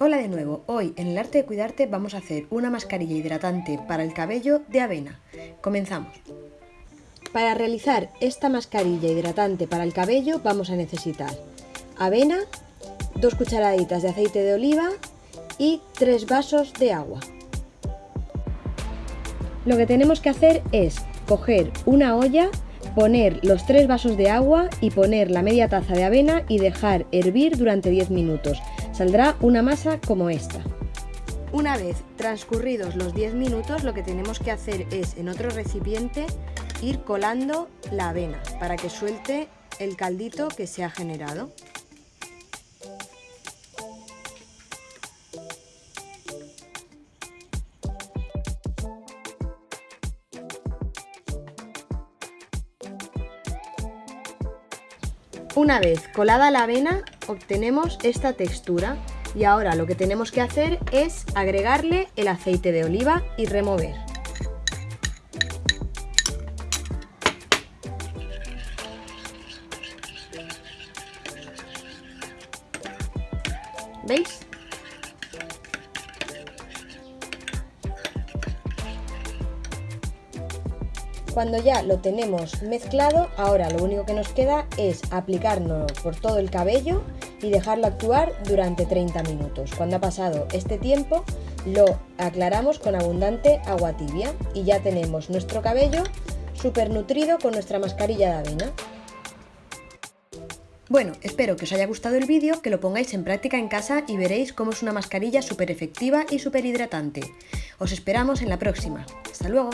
Hola de nuevo, hoy en el arte de cuidarte vamos a hacer una mascarilla hidratante para el cabello de avena. Comenzamos. Para realizar esta mascarilla hidratante para el cabello vamos a necesitar avena, dos cucharaditas de aceite de oliva y tres vasos de agua. Lo que tenemos que hacer es coger una olla, poner los tres vasos de agua y poner la media taza de avena y dejar hervir durante 10 minutos Saldrá una masa como esta. Una vez transcurridos los 10 minutos lo que tenemos que hacer es en otro recipiente ir colando la avena para que suelte el caldito que se ha generado. Una vez colada la avena obtenemos esta textura y ahora lo que tenemos que hacer es agregarle el aceite de oliva y remover. ¿Veis? Cuando ya lo tenemos mezclado, ahora lo único que nos queda es aplicarlo por todo el cabello y dejarlo actuar durante 30 minutos. Cuando ha pasado este tiempo, lo aclaramos con abundante agua tibia y ya tenemos nuestro cabello súper nutrido con nuestra mascarilla de avena. Bueno, espero que os haya gustado el vídeo, que lo pongáis en práctica en casa y veréis cómo es una mascarilla súper efectiva y súper hidratante. Os esperamos en la próxima. ¡Hasta luego!